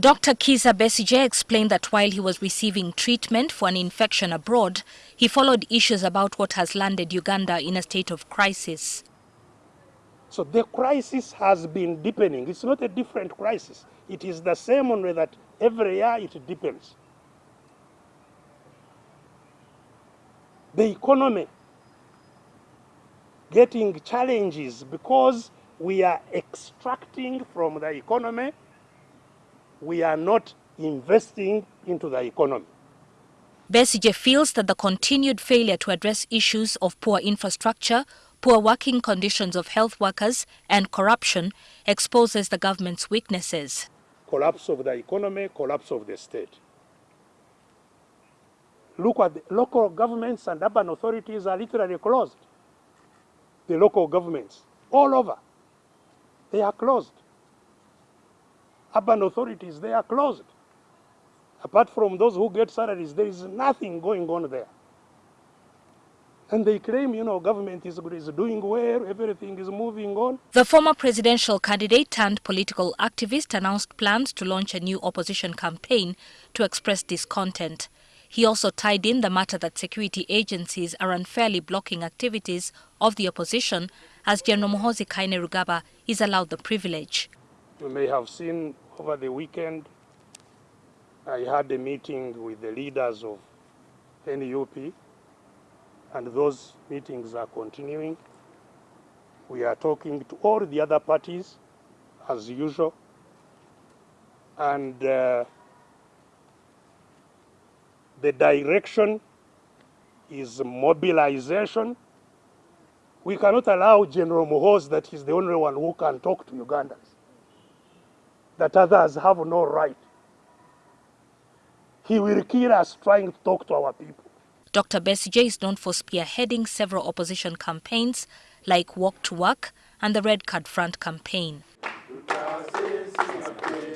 Dr. Kizza Besigye explained that while he was receiving treatment for an infection abroad, he followed issues about what has landed Uganda in a state of crisis. So the crisis has been deepening. It's not a different crisis. It is the same only that every year it deepens. The economy getting challenges because we are extracting from the economy we are not investing into the economy. Besigye feels that the continued failure to address issues of poor infrastructure, poor working conditions of health workers and corruption exposes the government's weaknesses. Collapse of the economy, collapse of the state. Look at the local governments and urban authorities are literally closed. The local governments all over, they are closed urban authorities, they are closed. Apart from those who get salaries, there is nothing going on there. And they claim, you know, government is, is doing well, everything is moving on. The former presidential candidate turned political activist announced plans to launch a new opposition campaign to express discontent. He also tied in the matter that security agencies are unfairly blocking activities of the opposition as General Muhoozi Kainerugaba is allowed the privilege. You may have seen over the weekend, I had a meeting with the leaders of NUP, and those meetings are continuing. We are talking to all the other parties as usual, and uh, the direction is mobilization. We cannot allow General Muhoozi that he's the only one who can talk to Ugandans that others have no right. He will kill us trying to talk to our people. Dr. Besigye is known for spearheading several opposition campaigns like Walk to Work and the Red Card Front campaign.